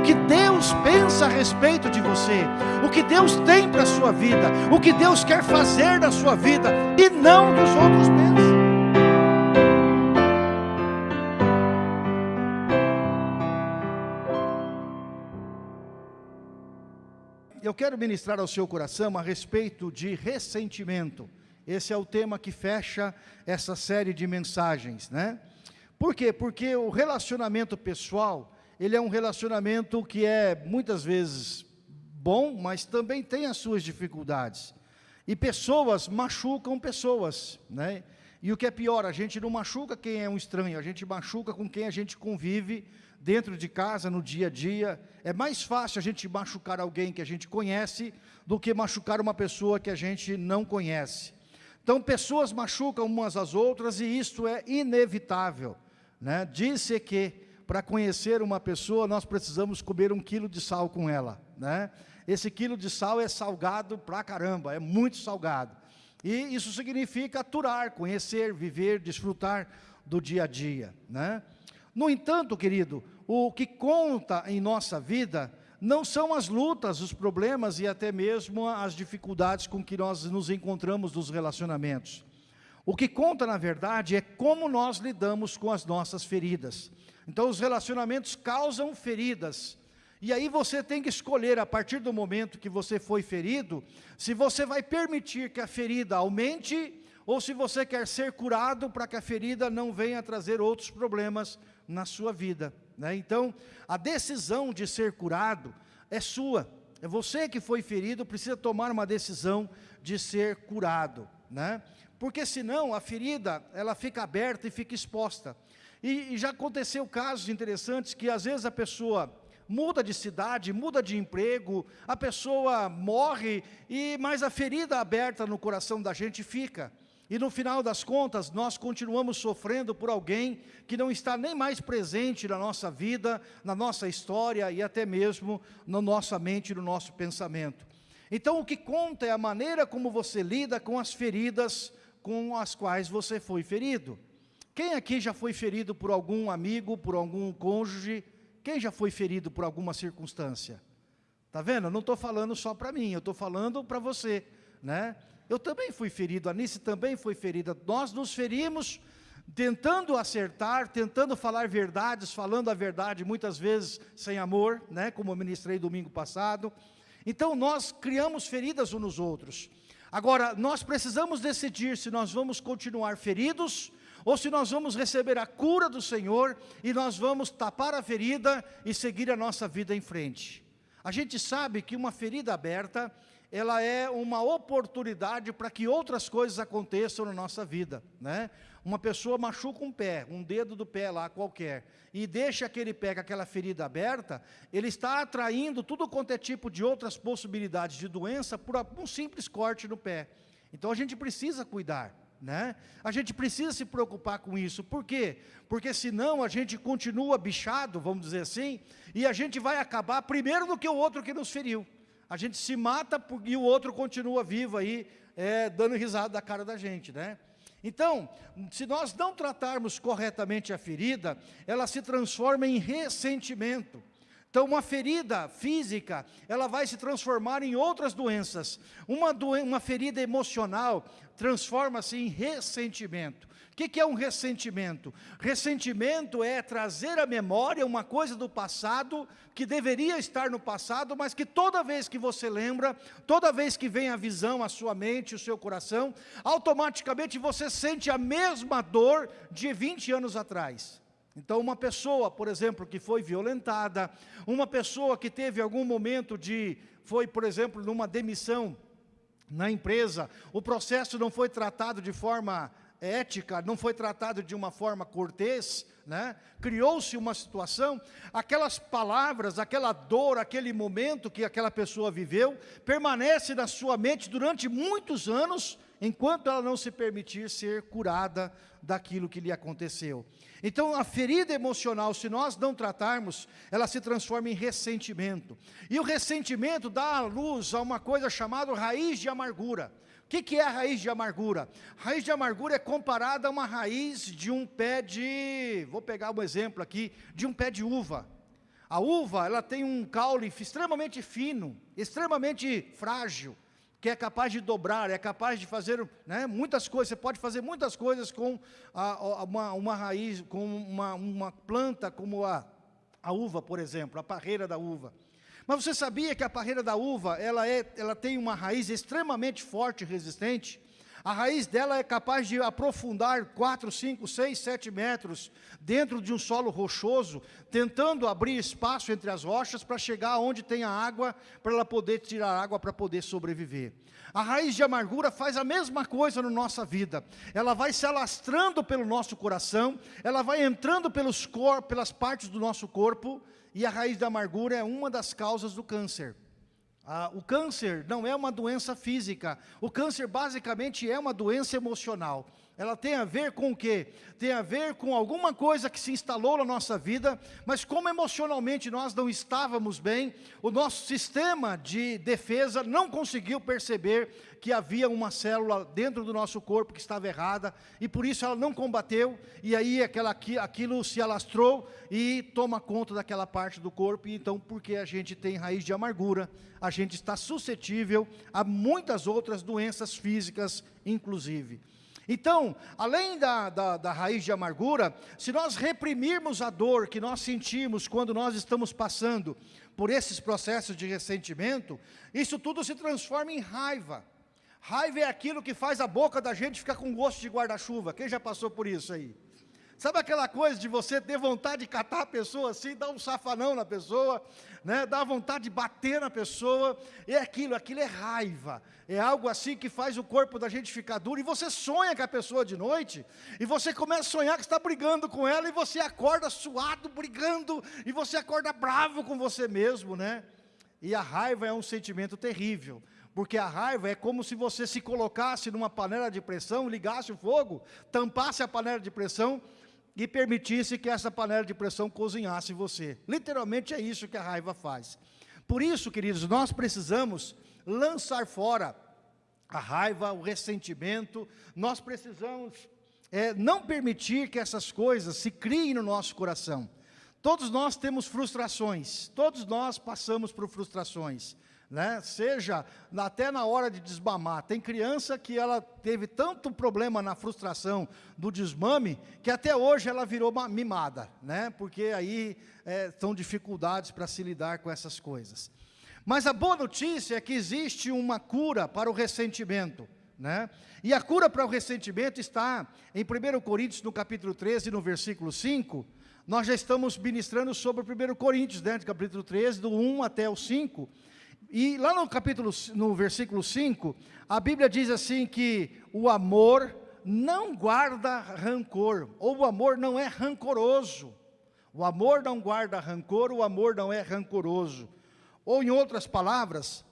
o que Deus pensa a respeito de você, o que Deus tem para a sua vida, o que Deus quer fazer na sua vida, e não dos outros pensam. Eu quero ministrar ao seu coração a respeito de ressentimento. Esse é o tema que fecha essa série de mensagens, né? Por quê? Porque o relacionamento pessoal, ele é um relacionamento que é muitas vezes bom, mas também tem as suas dificuldades. E pessoas machucam pessoas, né? E o que é pior, a gente não machuca quem é um estranho, a gente machuca com quem a gente convive dentro de casa, no dia a dia. É mais fácil a gente machucar alguém que a gente conhece do que machucar uma pessoa que a gente não conhece. Então, pessoas machucam umas às outras e isso é inevitável. Né? Disse que para conhecer uma pessoa nós precisamos comer um quilo de sal com ela. Né? Esse quilo de sal é salgado pra caramba, é muito salgado. E isso significa aturar, conhecer, viver, desfrutar do dia a dia. Né? No entanto, querido, o que conta em nossa vida não são as lutas, os problemas e até mesmo as dificuldades com que nós nos encontramos nos relacionamentos. O que conta, na verdade, é como nós lidamos com as nossas feridas. Então, os relacionamentos causam feridas. E aí você tem que escolher, a partir do momento que você foi ferido, se você vai permitir que a ferida aumente, ou se você quer ser curado para que a ferida não venha trazer outros problemas na sua vida. Né? Então, a decisão de ser curado é sua. É você que foi ferido, precisa tomar uma decisão de ser curado. Né? Porque senão a ferida, ela fica aberta e fica exposta. E, e já aconteceu casos interessantes que às vezes a pessoa muda de cidade, muda de emprego, a pessoa morre, e mas a ferida aberta no coração da gente fica. E no final das contas, nós continuamos sofrendo por alguém que não está nem mais presente na nossa vida, na nossa história e até mesmo na nossa mente, no nosso pensamento. Então o que conta é a maneira como você lida com as feridas com as quais você foi ferido. Quem aqui já foi ferido por algum amigo, por algum cônjuge? Quem já foi ferido por alguma circunstância? Está vendo? Eu não estou falando só para mim, eu estou falando para você. Né? Eu também fui ferido, a Anice também foi ferida. Nós nos ferimos tentando acertar, tentando falar verdades, falando a verdade, muitas vezes sem amor, né, como eu ministrei domingo passado. Então nós criamos feridas uns nos outros. Agora, nós precisamos decidir se nós vamos continuar feridos ou se nós vamos receber a cura do Senhor e nós vamos tapar a ferida e seguir a nossa vida em frente. A gente sabe que uma ferida aberta, ela é uma oportunidade para que outras coisas aconteçam na nossa vida, né? Uma pessoa machuca um pé, um dedo do pé lá qualquer, e deixa aquele pé com aquela ferida aberta, ele está atraindo tudo quanto é tipo de outras possibilidades de doença por um simples corte no pé. Então a gente precisa cuidar, né? A gente precisa se preocupar com isso. Por quê? Porque senão a gente continua bichado, vamos dizer assim, e a gente vai acabar primeiro do que o outro que nos feriu a gente se mata e o outro continua vivo aí, é, dando risada da cara da gente, né? Então, se nós não tratarmos corretamente a ferida, ela se transforma em ressentimento. Então, uma ferida física, ela vai se transformar em outras doenças. Uma, doen uma ferida emocional transforma-se em ressentimento. O que, que é um ressentimento? Ressentimento é trazer à memória uma coisa do passado que deveria estar no passado, mas que toda vez que você lembra, toda vez que vem a visão, a sua mente, o seu coração, automaticamente você sente a mesma dor de 20 anos atrás. Então, uma pessoa, por exemplo, que foi violentada, uma pessoa que teve algum momento de, foi, por exemplo, numa demissão na empresa, o processo não foi tratado de forma ética, não foi tratado de uma forma cortês, né? criou-se uma situação, aquelas palavras, aquela dor, aquele momento que aquela pessoa viveu, permanece na sua mente durante muitos anos, enquanto ela não se permitir ser curada daquilo que lhe aconteceu. Então, a ferida emocional, se nós não tratarmos, ela se transforma em ressentimento. E o ressentimento dá à luz a uma coisa chamada raiz de amargura que, que é a raiz de amargura? A raiz de amargura é comparada a uma raiz de um pé de, vou pegar um exemplo aqui, de um pé de uva. A uva, ela tem um caule extremamente fino, extremamente frágil, que é capaz de dobrar, é capaz de fazer né, muitas coisas, você pode fazer muitas coisas com a, uma, uma, raiz, com uma, uma planta como a, a uva, por exemplo, a parreira da uva. Mas você sabia que a parreira da uva, ela, é, ela tem uma raiz extremamente forte e resistente? A raiz dela é capaz de aprofundar 4, 5, 6, 7 metros dentro de um solo rochoso, tentando abrir espaço entre as rochas para chegar onde tem a água, para ela poder tirar água para poder sobreviver. A raiz de amargura faz a mesma coisa na nossa vida. Ela vai se alastrando pelo nosso coração, ela vai entrando pelos cor, pelas partes do nosso corpo, e a raiz da amargura é uma das causas do câncer. Ah, o câncer não é uma doença física, o câncer basicamente é uma doença emocional. Ela tem a ver com o quê? Tem a ver com alguma coisa que se instalou na nossa vida, mas como emocionalmente nós não estávamos bem, o nosso sistema de defesa não conseguiu perceber que havia uma célula dentro do nosso corpo que estava errada, e por isso ela não combateu, e aí aquela, aquilo se alastrou e toma conta daquela parte do corpo, e então porque a gente tem raiz de amargura, a gente está suscetível a muitas outras doenças físicas, inclusive. Então, além da, da, da, raiz de amargura, se nós reprimirmos a dor que nós sentimos quando nós estamos passando por esses processos de ressentimento, isso tudo se transforma em raiva. Raiva é aquilo que faz a boca da gente ficar com gosto de guarda-chuva. Quem já passou por isso aí? Sabe aquela coisa de você ter vontade de catar a pessoa assim, dar um safanão na pessoa, né? dar vontade de bater na pessoa, é aquilo, aquilo é raiva, é algo assim que faz o corpo da gente ficar duro, e você sonha com a pessoa de noite, e você começa a sonhar que está brigando com ela, e você acorda suado, brigando, e você acorda bravo com você mesmo, né? E a raiva é um sentimento terrível, porque a raiva é como se você se colocasse numa panela de pressão, ligasse o fogo, tampasse a panela de pressão, e permitisse que essa panela de pressão cozinhasse você. Literalmente é isso que a raiva faz. Por isso, queridos, nós precisamos lançar fora a raiva, o ressentimento, nós precisamos é, não permitir que essas coisas se criem no nosso coração. Todos nós temos frustrações, todos nós passamos por frustrações né? seja até na hora de desmamar. Tem criança que ela teve tanto problema na frustração do desmame, que até hoje ela virou mimada, né? porque aí é, são dificuldades para se lidar com essas coisas. Mas a boa notícia é que existe uma cura para o ressentimento. Né? E a cura para o ressentimento está em 1 Coríntios, no capítulo 13, no versículo 5, nós já estamos ministrando sobre o 1 Coríntios, né, do capítulo 13, do 1 até o 5, e lá no capítulo, no versículo 5, a Bíblia diz assim que o amor não guarda rancor, ou o amor não é rancoroso. O amor não guarda rancor, o amor não é rancoroso. Ou em outras palavras,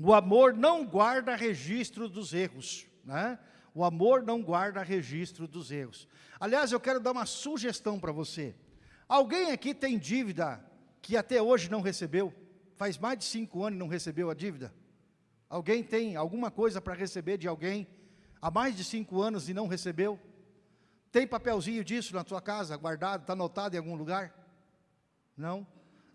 o amor não guarda registro dos erros, né? O amor não guarda registro dos erros. Aliás, eu quero dar uma sugestão para você. Alguém aqui tem dívida que até hoje não recebeu? Faz mais de cinco anos e não recebeu a dívida? Alguém tem alguma coisa para receber de alguém há mais de cinco anos e não recebeu? Tem papelzinho disso na sua casa, guardado, está anotado em algum lugar? Não?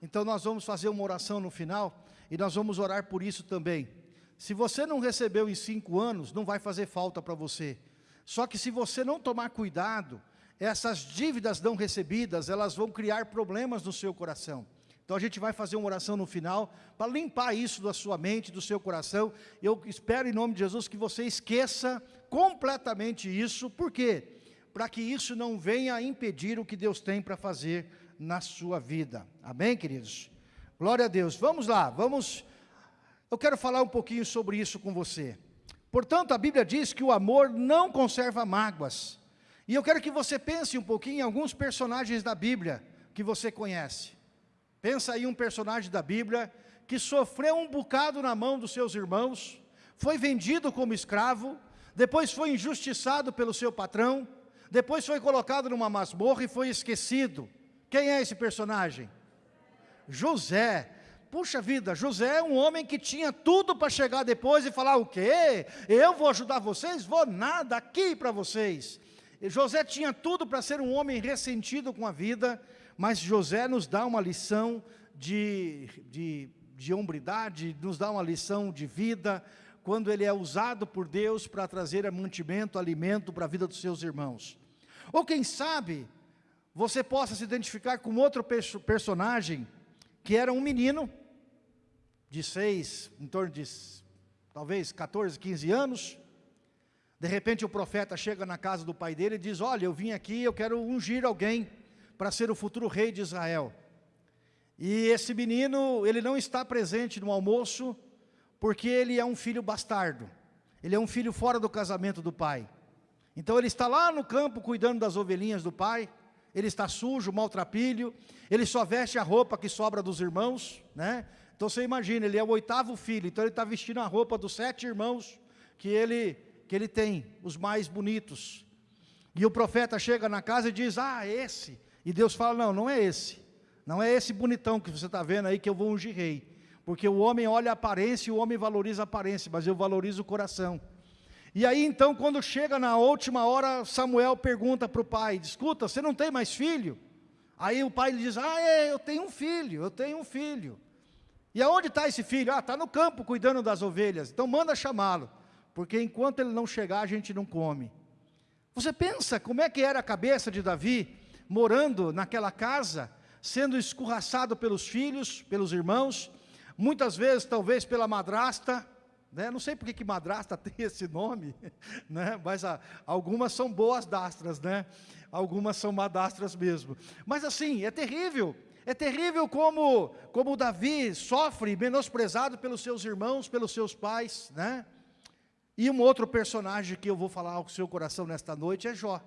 Então nós vamos fazer uma oração no final e nós vamos orar por isso também. Se você não recebeu em cinco anos, não vai fazer falta para você. Só que se você não tomar cuidado, essas dívidas não recebidas, elas vão criar problemas no seu coração. Então a gente vai fazer uma oração no final para limpar isso da sua mente, do seu coração. Eu espero em nome de Jesus que você esqueça completamente isso. Por quê? Para que isso não venha impedir o que Deus tem para fazer na sua vida. Amém, queridos? Glória a Deus. Vamos lá, vamos. Eu quero falar um pouquinho sobre isso com você. Portanto, a Bíblia diz que o amor não conserva mágoas. E eu quero que você pense um pouquinho em alguns personagens da Bíblia que você conhece. Pensa aí um personagem da Bíblia que sofreu um bocado na mão dos seus irmãos, foi vendido como escravo, depois foi injustiçado pelo seu patrão, depois foi colocado numa masmorra e foi esquecido. Quem é esse personagem? José. Puxa vida, José é um homem que tinha tudo para chegar depois e falar o quê? Eu vou ajudar vocês? Vou nada aqui para vocês. José tinha tudo para ser um homem ressentido com a vida, mas José nos dá uma lição de, de, de hombridade, nos dá uma lição de vida, quando ele é usado por Deus para trazer mantimento, alimento para a vida dos seus irmãos. Ou quem sabe, você possa se identificar com outro personagem, que era um menino, de seis, em torno de talvez 14, 15 anos, de repente o profeta chega na casa do pai dele e diz, olha, eu vim aqui, eu quero ungir alguém para ser o futuro rei de Israel. E esse menino, ele não está presente no almoço, porque ele é um filho bastardo. Ele é um filho fora do casamento do pai. Então ele está lá no campo cuidando das ovelhinhas do pai, ele está sujo, maltrapilho, ele só veste a roupa que sobra dos irmãos, né? Então você imagina, ele é o oitavo filho, então ele está vestindo a roupa dos sete irmãos que ele, que ele tem, os mais bonitos. E o profeta chega na casa e diz, ah, esse. E Deus fala, não, não é esse. Não é esse bonitão que você está vendo aí que eu vou ungir rei. Porque o homem olha a aparência e o homem valoriza a aparência, mas eu valorizo o coração. E aí então, quando chega na última hora, Samuel pergunta para o pai, escuta, você não tem mais filho? Aí o pai diz, ah, é, eu tenho um filho, eu tenho um filho. E aonde está esse filho? Ah, está no campo cuidando das ovelhas. Então manda chamá-lo, porque enquanto ele não chegar, a gente não come. Você pensa como é que era a cabeça de Davi, morando naquela casa, sendo escorraçado pelos filhos, pelos irmãos, muitas vezes talvez pela madrasta, né? não sei porque que madrasta tem esse nome, né? mas algumas são boas dastras, né? algumas são madastras mesmo. Mas assim, é terrível, é terrível como, como Davi sofre, menosprezado pelos seus irmãos, pelos seus pais, né? E um outro personagem que eu vou falar ao seu coração nesta noite é Jó.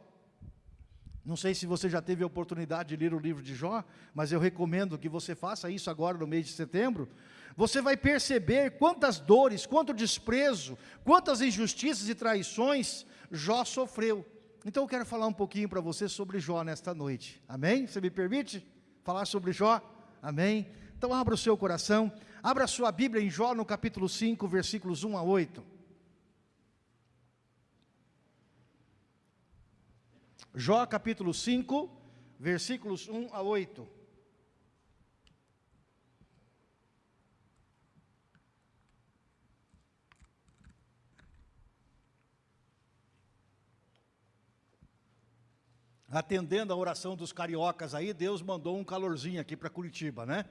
Não sei se você já teve a oportunidade de ler o livro de Jó, mas eu recomendo que você faça isso agora no mês de setembro. Você vai perceber quantas dores, quanto desprezo, quantas injustiças e traições Jó sofreu. Então eu quero falar um pouquinho para você sobre Jó nesta noite. Amém? Você me permite? falar sobre Jó? Amém? Então abra o seu coração, abra a sua Bíblia em Jó no capítulo 5, versículos 1 a 8. Jó capítulo 5, versículos 1 a 8. atendendo a oração dos cariocas aí, Deus mandou um calorzinho aqui para Curitiba, né?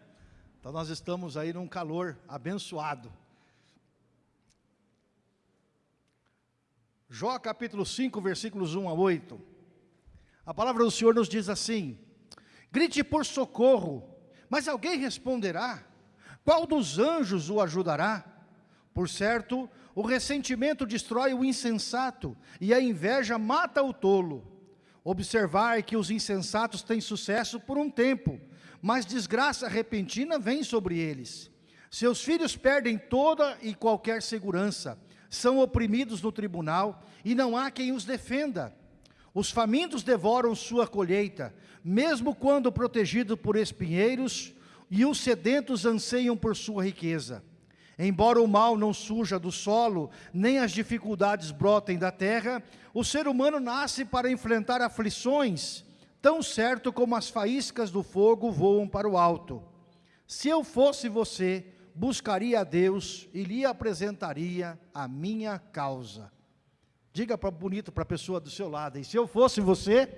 Então nós estamos aí num calor abençoado. Jó capítulo 5, versículos 1 a 8. A palavra do Senhor nos diz assim: Grite por socorro, mas alguém responderá? Qual dos anjos o ajudará? Por certo, o ressentimento destrói o insensato, e a inveja mata o tolo. Observar que os insensatos têm sucesso por um tempo, mas desgraça repentina vem sobre eles. Seus filhos perdem toda e qualquer segurança, são oprimidos no tribunal e não há quem os defenda. Os famintos devoram sua colheita, mesmo quando protegidos por espinheiros, e os sedentos anseiam por sua riqueza. Embora o mal não surja do solo, nem as dificuldades brotem da terra, o ser humano nasce para enfrentar aflições, tão certo como as faíscas do fogo voam para o alto. Se eu fosse você, buscaria a Deus e lhe apresentaria a minha causa. Diga para bonito para a pessoa do seu lado, e se eu fosse você,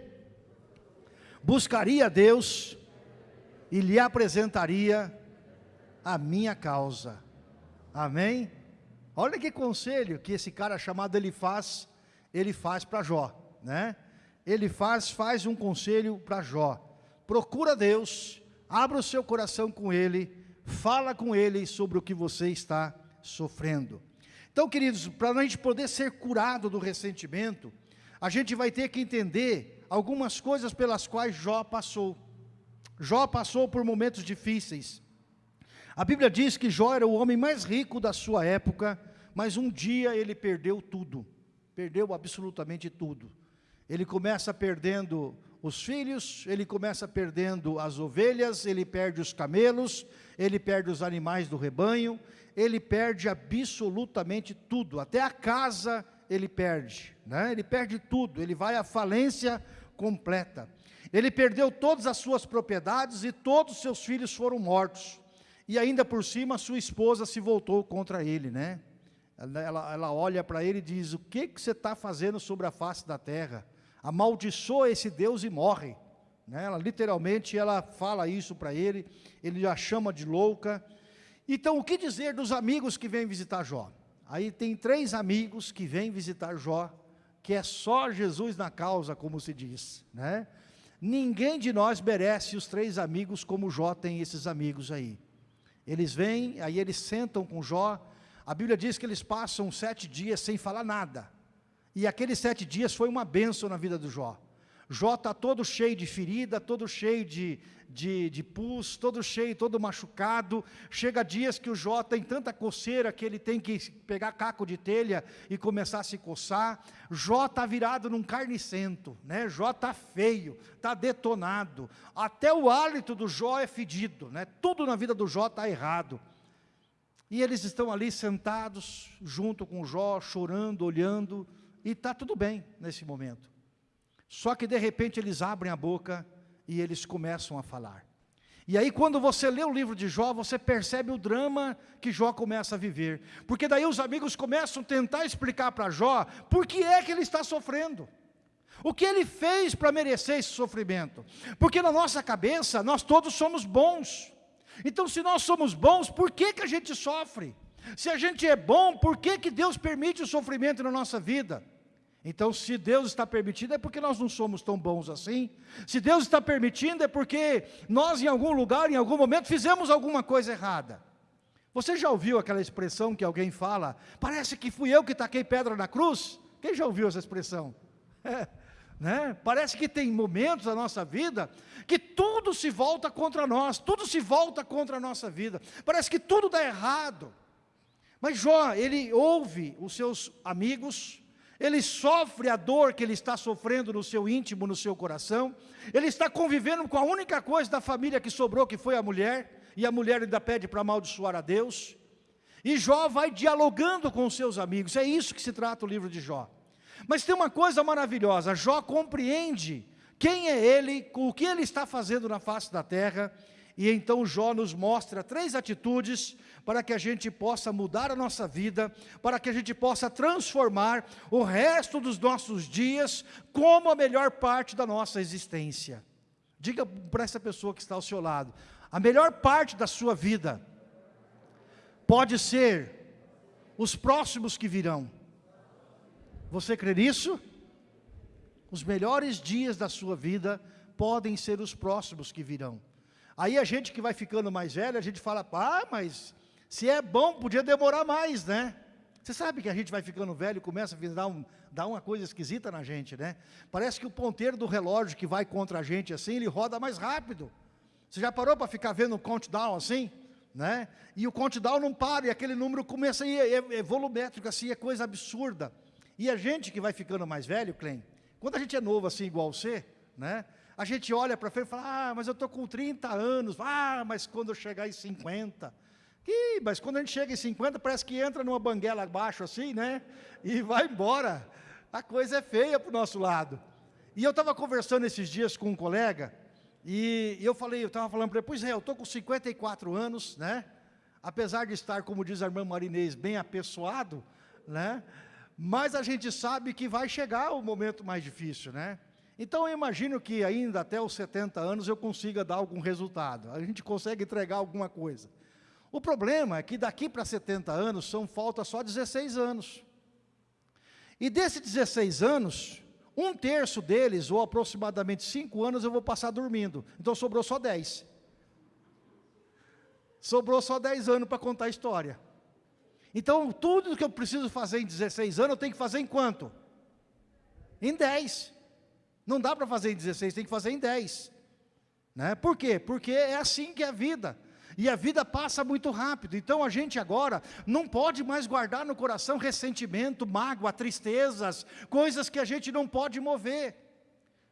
buscaria a Deus e lhe apresentaria a minha causa. Amém? Olha que conselho que esse cara chamado ele faz, ele faz para Jó, né? Ele faz, faz um conselho para Jó. Procura Deus, abra o seu coração com Ele, fala com Ele sobre o que você está sofrendo. Então, queridos, para a gente poder ser curado do ressentimento, a gente vai ter que entender algumas coisas pelas quais Jó passou. Jó passou por momentos difíceis. A Bíblia diz que Jó era o homem mais rico da sua época, mas um dia ele perdeu tudo, perdeu absolutamente tudo. Ele começa perdendo os filhos, ele começa perdendo as ovelhas, ele perde os camelos, ele perde os animais do rebanho, ele perde absolutamente tudo, até a casa ele perde, né? ele perde tudo, ele vai à falência completa. Ele perdeu todas as suas propriedades e todos os seus filhos foram mortos. E ainda por cima, sua esposa se voltou contra ele, né? Ela, ela olha para ele e diz, o que, que você está fazendo sobre a face da terra? Amaldiçoa esse Deus e morre. Né? Ela, literalmente, ela fala isso para ele, ele a chama de louca. Então, o que dizer dos amigos que vêm visitar Jó? Aí tem três amigos que vêm visitar Jó, que é só Jesus na causa, como se diz, né? Ninguém de nós merece os três amigos como Jó tem esses amigos aí. Eles vêm, aí eles sentam com Jó, a Bíblia diz que eles passam sete dias sem falar nada, e aqueles sete dias foi uma bênção na vida do Jó. Jó está todo cheio de ferida, todo cheio de, de, de pus, todo cheio, todo machucado. Chega dias que o Jó tem tanta coceira que ele tem que pegar caco de telha e começar a se coçar. Jó está virado num carnicento, né? Jó está feio, está detonado. Até o hálito do Jó é fedido, né? Tudo na vida do Jó está errado. E eles estão ali sentados junto com o Jó, chorando, olhando, e está tudo bem nesse momento. Só que de repente eles abrem a boca e eles começam a falar. E aí quando você lê o livro de Jó, você percebe o drama que Jó começa a viver. Porque daí os amigos começam a tentar explicar para Jó, por que é que ele está sofrendo. O que ele fez para merecer esse sofrimento? Porque na nossa cabeça, nós todos somos bons. Então se nós somos bons, por que, que a gente sofre? Se a gente é bom, por que, que Deus permite o sofrimento na nossa vida? Então, se Deus está permitindo, é porque nós não somos tão bons assim. Se Deus está permitindo, é porque nós, em algum lugar, em algum momento, fizemos alguma coisa errada. Você já ouviu aquela expressão que alguém fala, parece que fui eu que taquei pedra na cruz? Quem já ouviu essa expressão? É, né? Parece que tem momentos da nossa vida que tudo se volta contra nós, tudo se volta contra a nossa vida. Parece que tudo dá errado. Mas Jó, ele ouve os seus amigos, ele sofre a dor que ele está sofrendo no seu íntimo, no seu coração, ele está convivendo com a única coisa da família que sobrou, que foi a mulher, e a mulher ainda pede para amaldiçoar a Deus, e Jó vai dialogando com os seus amigos, é isso que se trata o livro de Jó. Mas tem uma coisa maravilhosa, Jó compreende quem é ele, o que ele está fazendo na face da terra, e então Jó nos mostra três atitudes para que a gente possa mudar a nossa vida, para que a gente possa transformar o resto dos nossos dias como a melhor parte da nossa existência. Diga para essa pessoa que está ao seu lado, a melhor parte da sua vida pode ser os próximos que virão. Você crê nisso? Os melhores dias da sua vida podem ser os próximos que virão. Aí a gente que vai ficando mais velho, a gente fala, ah, mas se é bom, podia demorar mais, né? Você sabe que a gente vai ficando velho e começa a dar, um, dar uma coisa esquisita na gente, né? Parece que o ponteiro do relógio que vai contra a gente assim, ele roda mais rápido. Você já parou para ficar vendo o countdown assim? Né? E o countdown não para, e aquele número começa a ir, é, é volumétrico assim, é coisa absurda. E a gente que vai ficando mais velho, Clem, quando a gente é novo assim, igual você, né? A gente olha para frente e fala, ah, mas eu estou com 30 anos, ah, mas quando eu chegar em 50, Ih, mas quando a gente chega em 50, parece que entra numa banguela abaixo assim, né? E vai embora. A coisa é feia para o nosso lado. E eu estava conversando esses dias com um colega, e eu falei, eu estava falando para ele, pois é, eu estou com 54 anos, né? Apesar de estar, como diz a irmã Marinês, bem apessoado, né? Mas a gente sabe que vai chegar o momento mais difícil, né? Então eu imagino que ainda até os 70 anos eu consiga dar algum resultado. A gente consegue entregar alguma coisa. O problema é que daqui para 70 anos são falta só 16 anos. E desses 16 anos, um terço deles, ou aproximadamente 5 anos, eu vou passar dormindo. Então sobrou só 10. Sobrou só 10 anos para contar a história. Então, tudo que eu preciso fazer em 16 anos, eu tenho que fazer em quanto? Em 10. Não dá para fazer em 16, tem que fazer em 10. Né? Por quê? Porque é assim que é a vida. E a vida passa muito rápido. Então a gente agora não pode mais guardar no coração ressentimento, mágoa, tristezas, coisas que a gente não pode mover.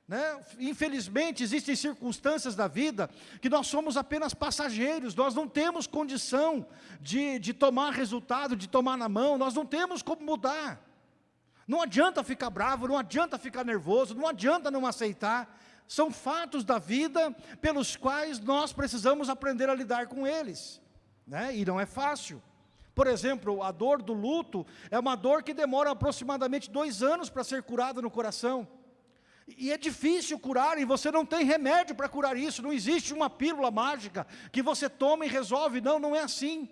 Né? Infelizmente, existem circunstâncias da vida que nós somos apenas passageiros, nós não temos condição de, de tomar resultado, de tomar na mão, nós não temos como mudar. Não adianta ficar bravo, não adianta ficar nervoso, não adianta não aceitar. São fatos da vida pelos quais nós precisamos aprender a lidar com eles. Né? E não é fácil. Por exemplo, a dor do luto é uma dor que demora aproximadamente dois anos para ser curada no coração. E é difícil curar, e você não tem remédio para curar isso, não existe uma pílula mágica que você toma e resolve, não, não é assim.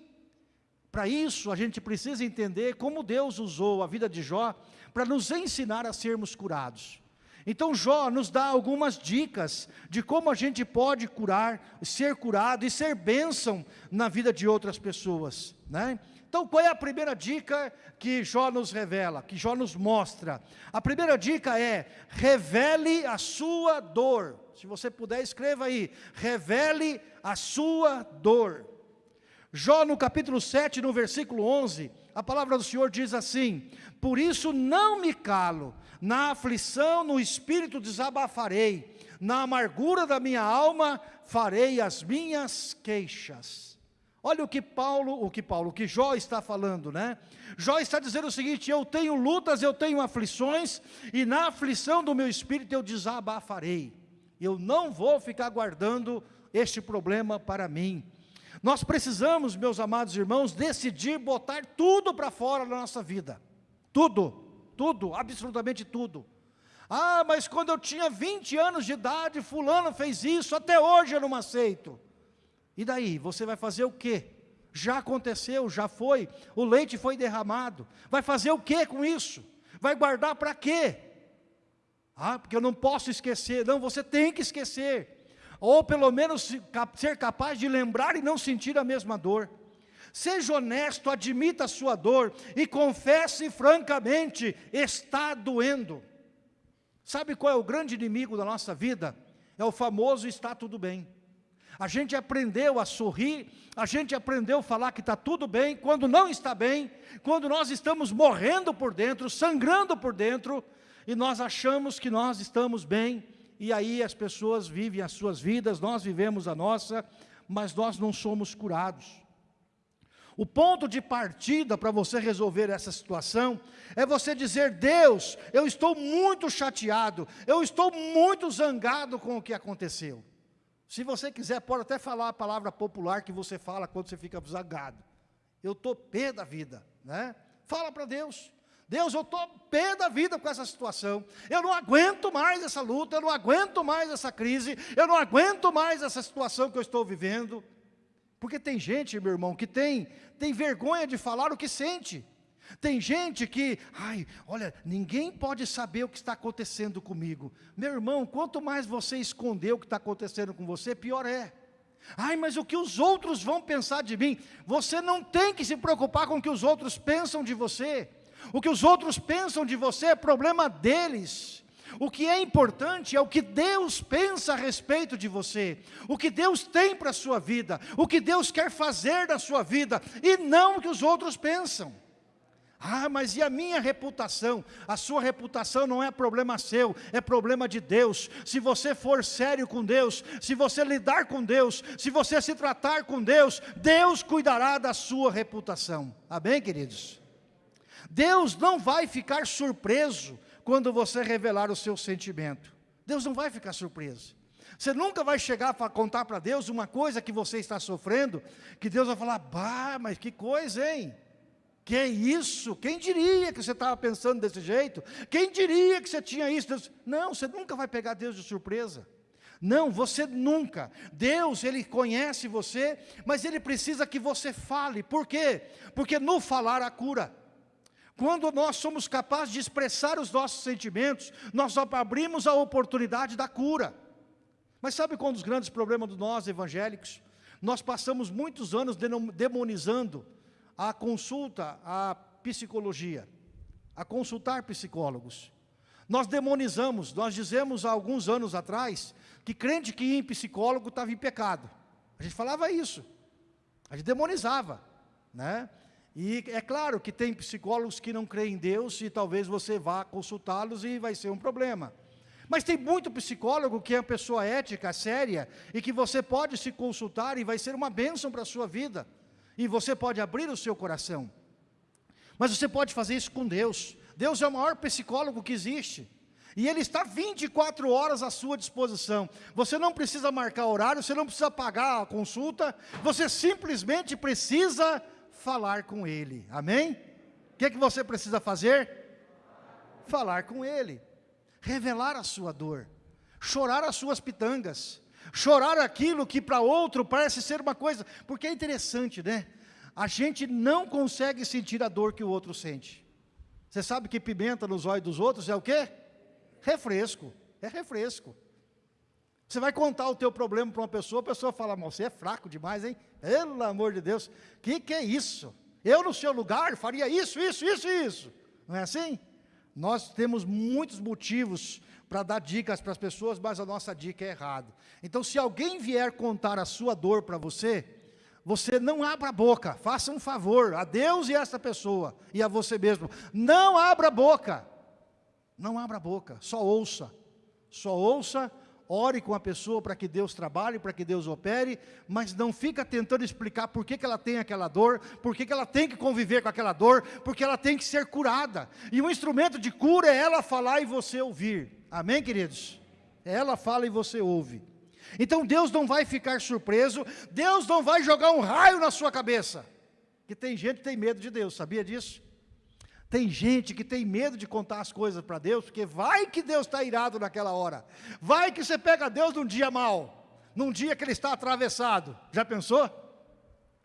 Para isso, a gente precisa entender como Deus usou a vida de Jó para nos ensinar a sermos curados. Então Jó nos dá algumas dicas de como a gente pode curar, ser curado e ser bênção na vida de outras pessoas. Né? Então qual é a primeira dica que Jó nos revela, que Jó nos mostra? A primeira dica é, revele a sua dor. Se você puder, escreva aí, revele a sua dor. Jó no capítulo 7, no versículo 11, a palavra do Senhor diz assim, por isso não me calo, na aflição, no espírito desabafarei, na amargura da minha alma farei as minhas queixas. Olha o que Paulo, o que Paulo, o que Jó está falando, né? Jó está dizendo o seguinte: eu tenho lutas, eu tenho aflições, e na aflição do meu espírito eu desabafarei. Eu não vou ficar guardando este problema para mim. Nós precisamos, meus amados irmãos, decidir botar tudo para fora da nossa vida. Tudo tudo, absolutamente tudo. Ah, mas quando eu tinha 20 anos de idade, fulano fez isso, até hoje eu não aceito. E daí, você vai fazer o quê? Já aconteceu, já foi, o leite foi derramado. Vai fazer o quê com isso? Vai guardar para quê? Ah, porque eu não posso esquecer. Não, você tem que esquecer. Ou pelo menos ser capaz de lembrar e não sentir a mesma dor. Seja honesto, admita a sua dor e confesse francamente, está doendo. Sabe qual é o grande inimigo da nossa vida? É o famoso está tudo bem. A gente aprendeu a sorrir, a gente aprendeu a falar que está tudo bem, quando não está bem, quando nós estamos morrendo por dentro, sangrando por dentro, e nós achamos que nós estamos bem, e aí as pessoas vivem as suas vidas, nós vivemos a nossa, mas nós não somos curados. O ponto de partida para você resolver essa situação é você dizer: Deus, eu estou muito chateado, eu estou muito zangado com o que aconteceu. Se você quiser, pode até falar a palavra popular que você fala quando você fica zangado. Eu estou pé da vida, né? Fala para Deus. Deus, eu estou pé da vida com essa situação. Eu não aguento mais essa luta, eu não aguento mais essa crise, eu não aguento mais essa situação que eu estou vivendo. Porque tem gente, meu irmão, que tem, tem vergonha de falar o que sente. Tem gente que, ai, olha, ninguém pode saber o que está acontecendo comigo. Meu irmão, quanto mais você esconder o que está acontecendo com você, pior é. Ai, mas o que os outros vão pensar de mim? Você não tem que se preocupar com o que os outros pensam de você. O que os outros pensam de você é problema deles. O que é importante é o que Deus pensa a respeito de você, o que Deus tem para a sua vida, o que Deus quer fazer na sua vida, e não o que os outros pensam. Ah, mas e a minha reputação? A sua reputação não é problema seu, é problema de Deus. Se você for sério com Deus, se você lidar com Deus, se você se tratar com Deus, Deus cuidará da sua reputação. Amém, queridos? Deus não vai ficar surpreso quando você revelar o seu sentimento. Deus não vai ficar surpreso. Você nunca vai chegar para contar para Deus uma coisa que você está sofrendo, que Deus vai falar, bah, mas que coisa, hein? Que é isso? Quem diria que você estava pensando desse jeito? Quem diria que você tinha isso? Deus... Não, você nunca vai pegar Deus de surpresa. Não, você nunca. Deus, Ele conhece você, mas Ele precisa que você fale. Por quê? Porque no falar a cura. Quando nós somos capazes de expressar os nossos sentimentos, nós abrimos a oportunidade da cura. Mas sabe qual um dos grandes problemas de nós evangélicos? Nós passamos muitos anos demonizando a consulta, a psicologia, a consultar psicólogos. Nós demonizamos, nós dizemos há alguns anos atrás, que crente que ia em psicólogo estava em pecado. A gente falava isso, a gente demonizava, né? E é claro que tem psicólogos que não creem em Deus e talvez você vá consultá-los e vai ser um problema. Mas tem muito psicólogo que é uma pessoa ética, séria, e que você pode se consultar e vai ser uma bênção para a sua vida. E você pode abrir o seu coração. Mas você pode fazer isso com Deus. Deus é o maior psicólogo que existe. E Ele está 24 horas à sua disposição. Você não precisa marcar horário, você não precisa pagar a consulta, você simplesmente precisa falar com Ele. Amém? O que, é que você precisa fazer? Falar com Ele. Revelar a sua dor. Chorar as suas pitangas. Chorar aquilo que para outro parece ser uma coisa. Porque é interessante, né? A gente não consegue sentir a dor que o outro sente. Você sabe que pimenta nos olhos dos outros é o quê? Refresco, é refresco. Você vai contar o teu problema para uma pessoa, a pessoa fala, você é fraco demais, hein? Pelo amor de Deus, o que, que é isso? Eu no seu lugar faria isso, isso, isso e isso. Não é assim? Nós temos muitos motivos para dar dicas para as pessoas, mas a nossa dica é errada. Então, se alguém vier contar a sua dor para você, você não abra a boca, faça um favor a Deus e a essa pessoa, e a você mesmo. Não abra a boca. Não abra a boca, só ouça. Só ouça, ore com a pessoa para que Deus trabalhe, para que Deus opere, mas não fica tentando explicar por que, que ela tem aquela dor, por que, que ela tem que conviver com aquela dor, porque ela tem que ser curada. E o instrumento de cura é ela falar e você ouvir. Amém, queridos? Ela fala e você ouve. Então Deus não vai ficar surpreso, Deus não vai jogar um raio na sua cabeça. Que tem gente que tem medo de Deus, sabia disso? Tem gente que tem medo de contar as coisas para Deus, porque vai que Deus está irado naquela hora. Vai que você pega Deus num dia mal, num dia que Ele está atravessado. Já pensou?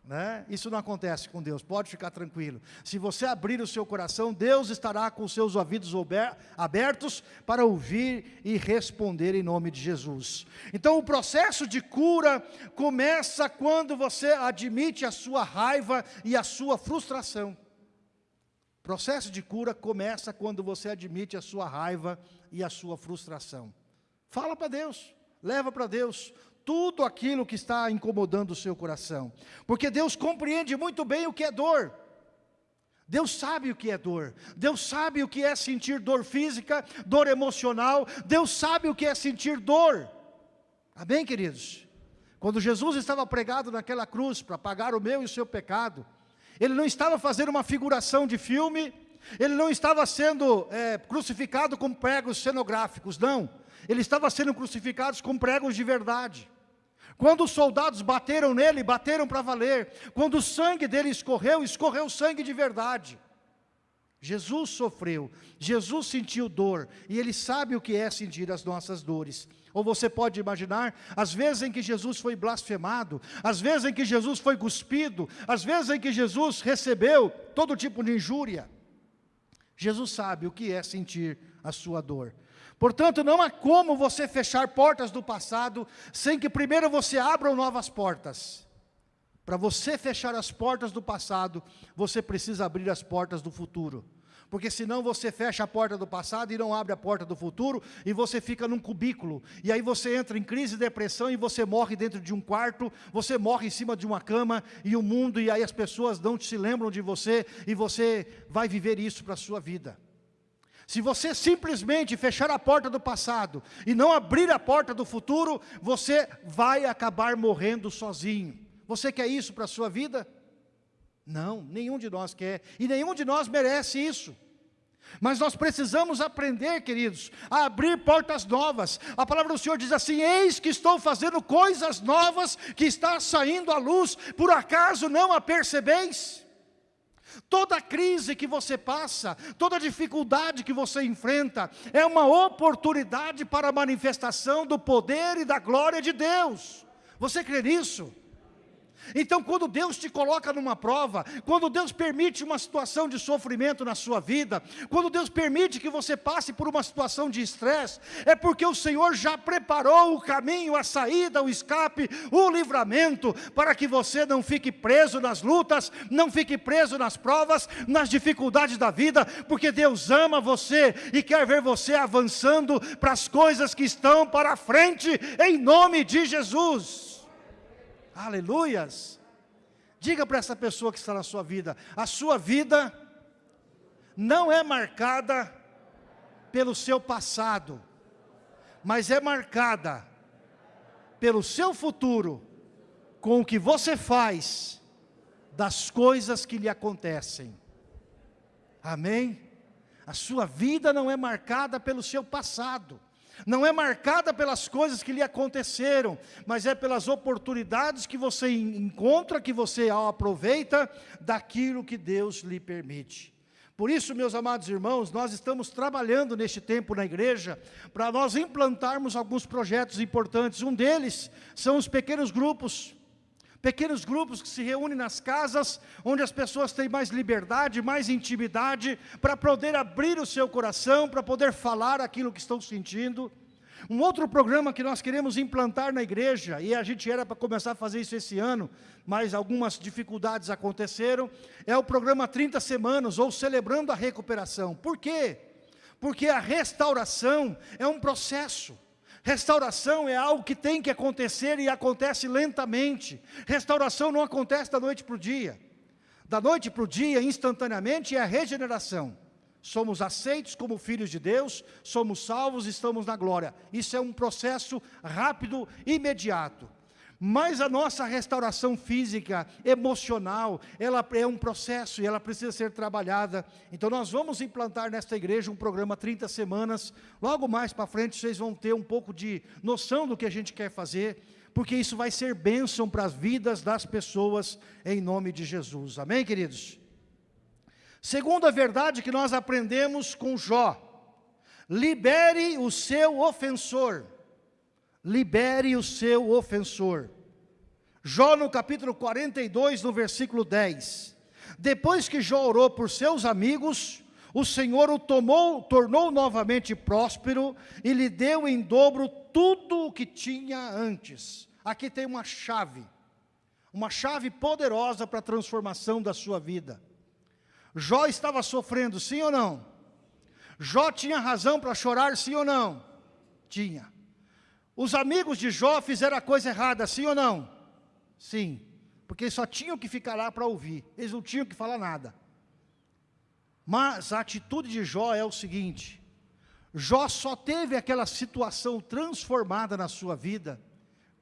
Né? Isso não acontece com Deus, pode ficar tranquilo. Se você abrir o seu coração, Deus estará com os seus ouvidos abertos para ouvir e responder em nome de Jesus. Então o processo de cura começa quando você admite a sua raiva e a sua frustração processo de cura começa quando você admite a sua raiva e a sua frustração. Fala para Deus, leva para Deus tudo aquilo que está incomodando o seu coração. Porque Deus compreende muito bem o que é dor. Deus sabe o que é dor, Deus sabe o que é sentir dor física, dor emocional, Deus sabe o que é sentir dor. Amém, queridos? Quando Jesus estava pregado naquela cruz para pagar o meu e o seu pecado, ele não estava fazendo uma figuração de filme, ele não estava sendo é, crucificado com pregos cenográficos, não. Ele estava sendo crucificado com pregos de verdade. Quando os soldados bateram nele, bateram para valer. Quando o sangue dele escorreu, escorreu sangue de verdade. Jesus sofreu, Jesus sentiu dor, e Ele sabe o que é sentir as nossas dores. Ou você pode imaginar, as vezes em que Jesus foi blasfemado, as vezes em que Jesus foi cuspido, as vezes em que Jesus recebeu todo tipo de injúria. Jesus sabe o que é sentir a sua dor. Portanto, não há como você fechar portas do passado, sem que primeiro você abra novas portas. Para você fechar as portas do passado, você precisa abrir as portas do futuro. Porque senão você fecha a porta do passado e não abre a porta do futuro, e você fica num cubículo, e aí você entra em crise de depressão, e você morre dentro de um quarto, você morre em cima de uma cama, e o mundo, e aí as pessoas não se lembram de você, e você vai viver isso para a sua vida. Se você simplesmente fechar a porta do passado e não abrir a porta do futuro, você vai acabar morrendo sozinho. Você quer isso para a sua vida? Não, nenhum de nós quer, e nenhum de nós merece isso. Mas nós precisamos aprender, queridos, a abrir portas novas. A palavra do Senhor diz assim: Eis que estou fazendo coisas novas que está saindo à luz, por acaso não a percebeis? Toda crise que você passa, toda dificuldade que você enfrenta, é uma oportunidade para a manifestação do poder e da glória de Deus. Você crê nisso? Então, quando Deus te coloca numa prova, quando Deus permite uma situação de sofrimento na sua vida, quando Deus permite que você passe por uma situação de estresse, é porque o Senhor já preparou o caminho, a saída, o escape, o livramento, para que você não fique preso nas lutas, não fique preso nas provas, nas dificuldades da vida, porque Deus ama você e quer ver você avançando para as coisas que estão para frente, em nome de Jesus. Aleluias. Diga para essa pessoa que está na sua vida, a sua vida não é marcada pelo seu passado, mas é marcada pelo seu futuro, com o que você faz das coisas que lhe acontecem. Amém? A sua vida não é marcada pelo seu passado não é marcada pelas coisas que lhe aconteceram, mas é pelas oportunidades que você encontra, que você aproveita daquilo que Deus lhe permite. Por isso, meus amados irmãos, nós estamos trabalhando neste tempo na igreja para nós implantarmos alguns projetos importantes. Um deles são os pequenos grupos. Pequenos grupos que se reúnem nas casas, onde as pessoas têm mais liberdade, mais intimidade, para poder abrir o seu coração, para poder falar aquilo que estão sentindo. Um outro programa que nós queremos implantar na igreja, e a gente era para começar a fazer isso esse ano, mas algumas dificuldades aconteceram, é o programa 30 Semanas, ou Celebrando a Recuperação. Por quê? Porque a restauração é um processo. Restauração é algo que tem que acontecer e acontece lentamente. Restauração não acontece da noite para o dia. Da noite para o dia, instantaneamente, é a regeneração somos aceitos como filhos de Deus, somos salvos, estamos na glória. Isso é um processo rápido, imediato. Mas a nossa restauração física, emocional, ela é um processo e ela precisa ser trabalhada. Então nós vamos implantar nesta igreja um programa 30 semanas. Logo mais para frente vocês vão ter um pouco de noção do que a gente quer fazer, porque isso vai ser bênção para as vidas das pessoas em nome de Jesus. Amém, queridos? Segunda verdade que nós aprendemos com Jó, libere o seu ofensor, libere o seu ofensor. Jó no capítulo 42, no versículo 10, depois que Jó orou por seus amigos, o Senhor o tomou, tornou novamente próspero e lhe deu em dobro tudo o que tinha antes. Aqui tem uma chave, uma chave poderosa para a transformação da sua vida. Jó estava sofrendo, sim ou não? Jó tinha razão para chorar, sim ou não? Tinha. Os amigos de Jó fizeram a coisa errada, sim ou não? Sim. Porque só tinham que ficar lá para ouvir, eles não tinham que falar nada. Mas a atitude de Jó é o seguinte: Jó só teve aquela situação transformada na sua vida,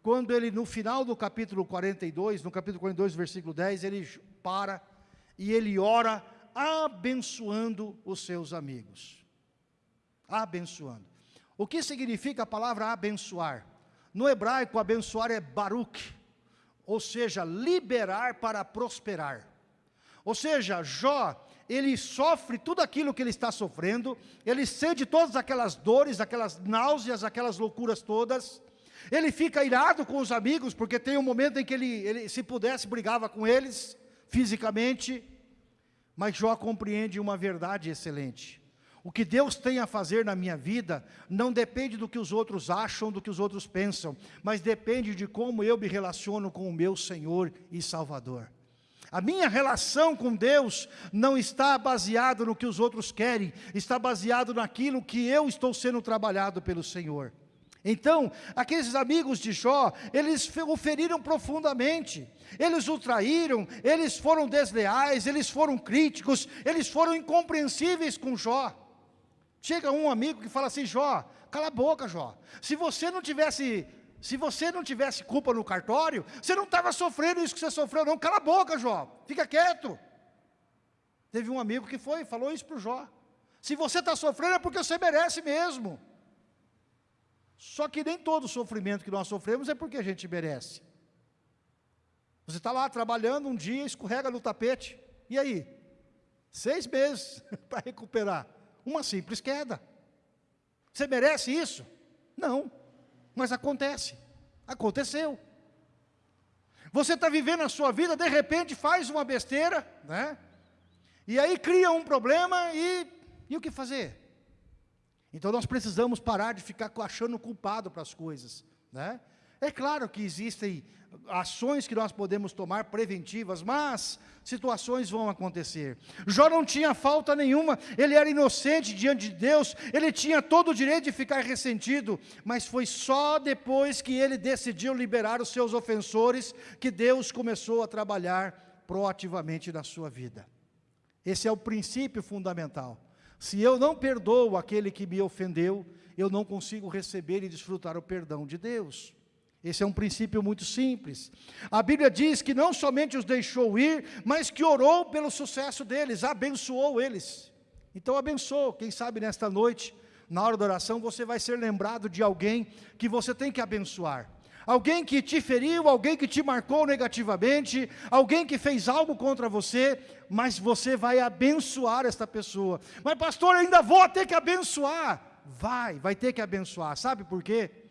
quando ele, no final do capítulo 42, no capítulo 42, versículo 10, ele para e ele ora abençoando os seus amigos. Abençoando. O que significa a palavra abençoar? No hebraico, abençoar é baruch, ou seja, liberar para prosperar. Ou seja, Jó, ele sofre tudo aquilo que ele está sofrendo, ele sente todas aquelas dores, aquelas náuseas, aquelas loucuras todas, ele fica irado com os amigos, porque tem um momento em que ele, ele se pudesse, brigava com eles, fisicamente, mas Jó compreende uma verdade excelente. O que Deus tem a fazer na minha vida não depende do que os outros acham, do que os outros pensam, mas depende de como eu me relaciono com o meu Senhor e Salvador. A minha relação com Deus não está baseado no que os outros querem, está baseado naquilo que eu estou sendo trabalhado pelo Senhor. Então, aqueles amigos de Jó, eles o feriram profundamente, eles o traíram, eles foram desleais, eles foram críticos, eles foram incompreensíveis com Jó. Chega um amigo que fala assim, Jó, cala a boca Jó, se você não tivesse, se você não tivesse culpa no cartório, você não estava sofrendo isso que você sofreu não, cala a boca Jó, fica quieto. Teve um amigo que foi, falou isso para o Jó, se você está sofrendo é porque você merece mesmo. Só que nem todo sofrimento que nós sofremos é porque a gente merece. Você está lá trabalhando um dia, escorrega no tapete, e aí? Seis meses para recuperar. Uma simples queda. Você merece isso? Não, mas acontece. Aconteceu. Você está vivendo a sua vida, de repente faz uma besteira, né? E aí cria um problema e, e o que fazer? Então nós precisamos parar de ficar achando culpado para as coisas. Né? É claro que existem ações que nós podemos tomar preventivas, mas situações vão acontecer. Jó não tinha falta nenhuma, ele era inocente diante de Deus, ele tinha todo o direito de ficar ressentido, mas foi só depois que ele decidiu liberar os seus ofensores que Deus começou a trabalhar proativamente na sua vida. Esse é o princípio fundamental. Se eu não perdoo aquele que me ofendeu, eu não consigo receber e desfrutar o perdão de Deus. Esse é um princípio muito simples. A Bíblia diz que não somente os deixou ir, mas que orou pelo sucesso deles, abençoou eles. Então abençoa, quem sabe nesta noite, na hora da oração, você vai ser lembrado de alguém que você tem que abençoar. Alguém que te feriu, alguém que te marcou negativamente, alguém que fez algo contra você, mas você vai abençoar esta pessoa. Mas pastor, ainda vou ter que abençoar. Vai, vai ter que abençoar. Sabe por quê?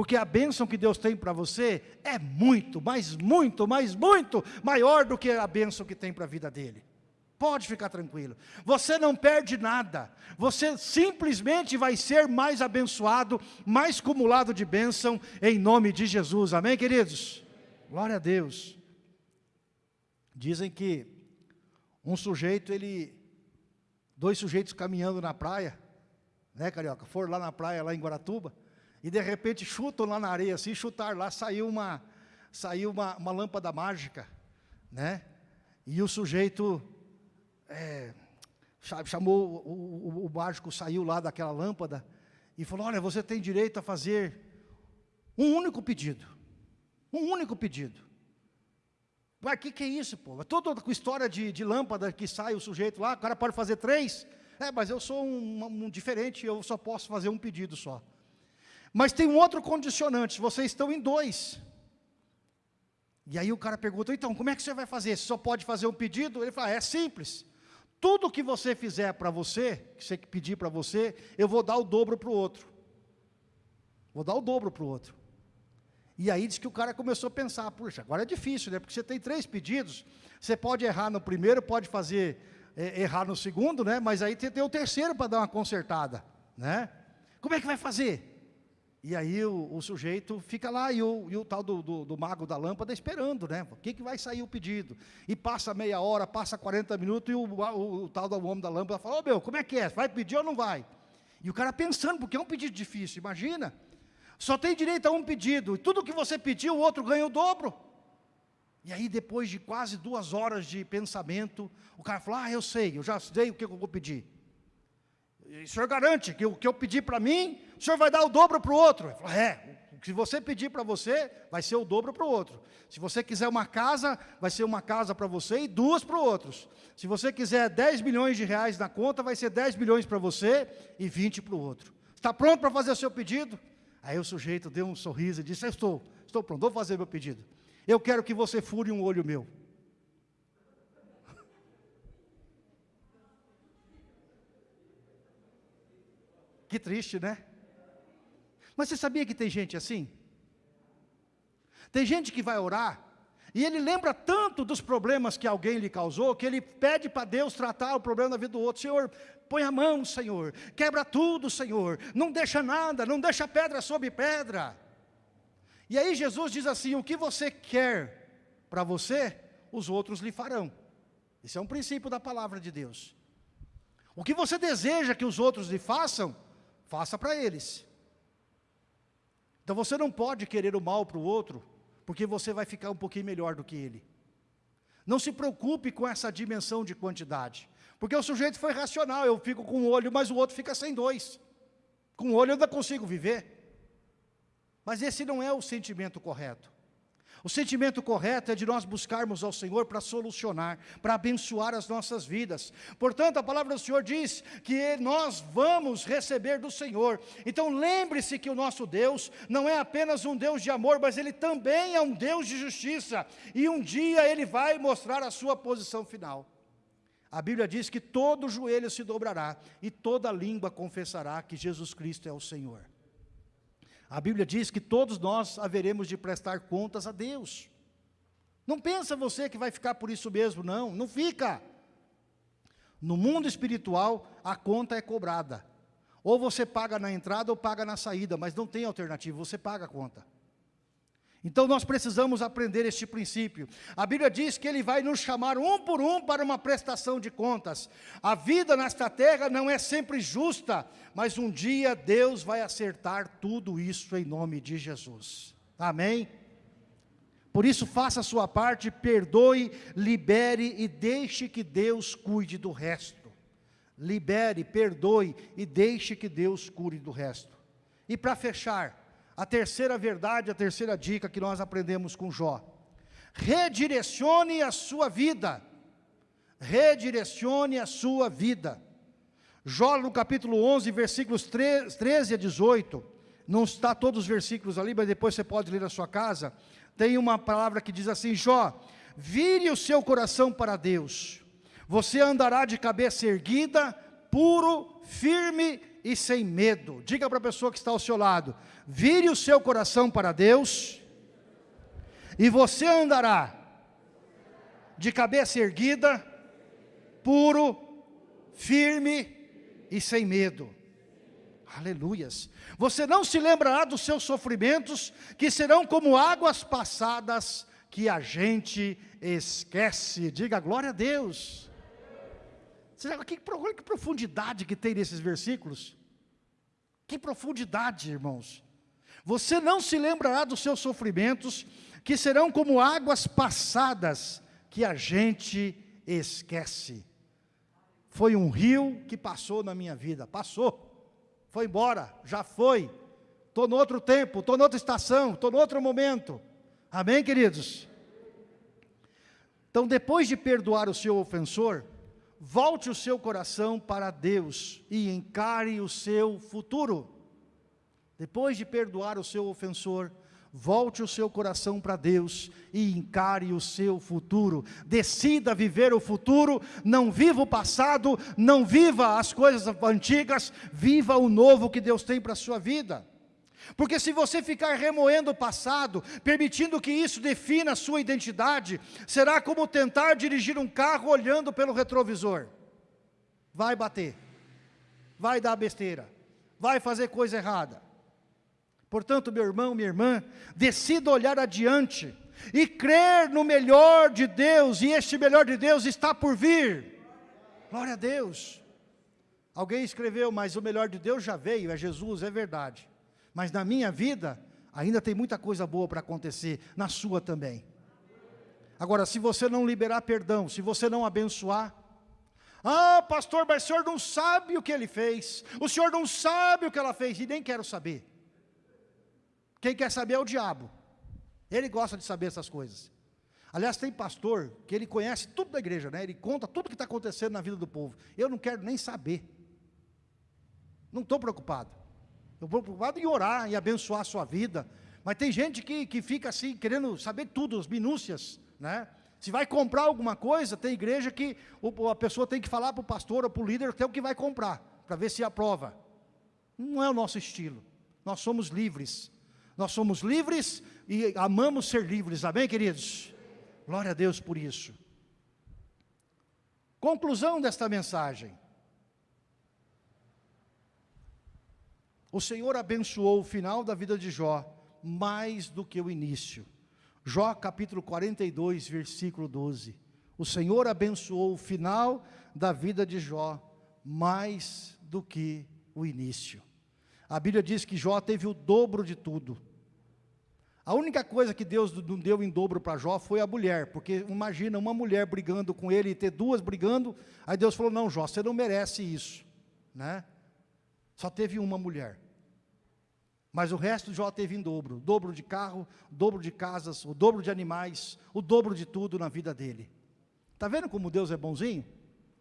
Porque a bênção que Deus tem para você é muito, mas muito, mas muito maior do que a bênção que tem para a vida dele. Pode ficar tranquilo. Você não perde nada. Você simplesmente vai ser mais abençoado, mais cumulado de bênção, em nome de Jesus. Amém, queridos? Glória a Deus. Dizem que um sujeito, ele, dois sujeitos caminhando na praia, né, Carioca? Foram lá na praia, lá em Guaratuba, e de repente chutam lá na areia, assim, chutar lá, saiu uma, saiu uma, uma lâmpada mágica, né? E o sujeito é, chamou, o, o, o mágico saiu lá daquela lâmpada e falou, olha, você tem direito a fazer um único pedido. Um único pedido. Mas o que, que é isso, pô? É toda com história de, de lâmpada que sai o sujeito lá, o cara pode fazer três. É, mas eu sou um, um, diferente, eu só posso fazer um pedido só. Mas tem um outro condicionante, vocês estão em dois. E aí o cara pergunta, então, como é que você vai fazer? Você só pode fazer um pedido? Ele fala, é simples. Tudo que você fizer para você, que você pedir para você, eu vou dar o dobro para o outro. Vou dar o dobro para o outro. E aí diz que o cara começou a pensar, puxa, agora é difícil, né? Porque você tem três pedidos, você pode errar no primeiro, pode fazer é, errar no segundo, né? Mas aí tem, tem o terceiro para dar uma consertada, né? Como é que vai fazer? E aí o, o, sujeito fica lá e o, e o tal do, do, do, mago da lâmpada esperando, né? O que, que vai sair o pedido? E passa meia hora, passa 40 minutos e o, o, o tal do homem da lâmpada fala, ô oh, meu, como é que é? Vai pedir ou não vai? E o cara pensando, porque é um pedido difícil, imagina. Só tem direito a um pedido, e tudo que você pediu, o outro ganha o dobro. E aí depois de quase duas horas de pensamento, o cara fala, ah, eu sei, eu já sei o que eu vou pedir. O senhor garante que o que eu pedir para mim, o senhor vai dar o dobro para o outro. Ele falou, é, se você pedir para você, vai ser o dobro para o outro. Se você quiser uma casa, vai ser uma casa para você e duas para os outros. Se você quiser 10 milhões de reais na conta, vai ser 10 milhões para você e 20 para o outro. Está pronto para fazer o seu pedido? Aí o sujeito deu um sorriso e disse, estou, estou pronto, vou fazer meu pedido. Eu quero que você fure um olho meu. Que triste, né? Mas você sabia que tem gente assim? Tem gente que vai orar e ele lembra tanto dos problemas que alguém lhe causou, que ele pede para Deus tratar o problema da vida do outro. Senhor, põe a mão, Senhor, quebra tudo, Senhor, não deixa nada, não deixa pedra sobre pedra. E aí Jesus diz assim, o que você quer para você, os outros lhe farão. Esse é um princípio da palavra de Deus. O que você deseja que os outros lhe façam, faça para eles. Então você não pode querer o mal para o outro, porque você vai ficar um pouquinho melhor do que ele. Não se preocupe com essa dimensão de quantidade, porque o sujeito foi racional, eu fico com um olho, mas o outro fica sem dois. Com um olho eu ainda consigo viver. Mas esse não é o sentimento correto. O sentimento correto é de nós buscarmos ao Senhor para solucionar, para abençoar as nossas vidas. Portanto, a palavra do Senhor diz que nós vamos receber do Senhor. Então lembre-se que o nosso Deus não é apenas um Deus de amor, mas Ele também é um Deus de justiça. E um dia Ele vai mostrar a sua posição final. A Bíblia diz que todo joelho se dobrará e toda língua confessará que Jesus Cristo é o Senhor. A Bíblia diz que todos nós haveremos de prestar contas a Deus. Não pensa você que vai ficar por isso mesmo, não, não fica. No mundo espiritual, a conta é cobrada. Ou você paga na entrada ou paga na saída, mas não tem alternativa, você paga a conta. Então nós precisamos aprender este princípio. A Bíblia diz que Ele vai nos chamar um por um para uma prestação de contas. A vida nesta terra não é sempre justa, mas um dia Deus vai acertar tudo isso em nome de Jesus. Amém? Por isso faça a sua parte, perdoe, libere e deixe que Deus cuide do resto. Libere, perdoe e deixe que Deus cuide do resto. E para fechar, a terceira verdade, a terceira dica que nós aprendemos com Jó. Redirecione a sua vida. Redirecione a sua vida. Jó no capítulo 11, versículos 13 a 18, não está todos os versículos ali, mas depois você pode ler na sua casa, tem uma palavra que diz assim, Jó, vire o seu coração para Deus, você andará de cabeça erguida, puro, firme e sem medo. Diga para a pessoa que está ao seu lado, vire o seu coração para Deus, e você andará de cabeça erguida, puro, firme e sem medo. Aleluias. Você não se lembrará dos seus sofrimentos, que serão como águas passadas que a gente esquece. Diga glória a Deus. Você sabe que, que profundidade que tem nesses versículos? Que profundidade, irmãos. Você não se lembrará dos seus sofrimentos, que serão como águas passadas que a gente esquece. Foi um rio que passou na minha vida, passou, foi embora, já foi. Estou no outro tempo, estou noutra estação, estou no outro momento. Amém, queridos? Então, depois de perdoar o seu ofensor, volte o seu coração para Deus e encare o seu futuro. Depois de perdoar o seu ofensor, volte o seu coração para Deus e encare o seu futuro. Decida viver o futuro, não viva o passado, não viva as coisas antigas, viva o novo que Deus tem para a sua vida. Porque se você ficar remoendo o passado, permitindo que isso defina a sua identidade, será como tentar dirigir um carro olhando pelo retrovisor. Vai bater, vai dar besteira, vai fazer coisa errada. Portanto, meu irmão, minha irmã, decida olhar adiante e crer no melhor de Deus, e este melhor de Deus está por vir. Glória a Deus. Alguém escreveu, mas o melhor de Deus já veio, é Jesus, é verdade. Mas na minha vida, ainda tem muita coisa boa para acontecer, na sua também. Agora, se você não liberar perdão, se você não abençoar, ah, pastor, mas o senhor não sabe o que ele fez, o senhor não sabe o que ela fez, e nem quero saber. Quem quer saber é o diabo, ele gosta de saber essas coisas. Aliás, tem pastor que ele conhece tudo da igreja, né? ele conta tudo que está acontecendo na vida do povo. Eu não quero nem saber, não estou preocupado. Eu vou preocupado em orar e abençoar a sua vida. Mas tem gente que, que fica assim, querendo saber tudo, as minúcias, né? Se vai comprar alguma coisa, tem igreja que a pessoa tem que falar para o pastor ou para o líder até o que vai comprar, para ver se aprova. Não é o nosso estilo. Nós somos livres. Nós somos livres e amamos ser livres. Amém, queridos? Glória a Deus por isso. Conclusão desta mensagem. O Senhor abençoou o final da vida de Jó mais do que o início. Jó capítulo 42, versículo 12. O Senhor abençoou o final da vida de Jó mais do que o início. A Bíblia diz que Jó teve o dobro de tudo. A única coisa que Deus não deu em dobro para Jó foi a mulher, porque imagina uma mulher brigando com ele e ter duas brigando, aí Deus falou, não Jó, você não merece isso, né? Só teve uma mulher. Mas o resto Jó teve em dobro, dobro de carro, dobro de casas, o dobro de animais, o dobro de tudo na vida dele. Está vendo como Deus é bonzinho?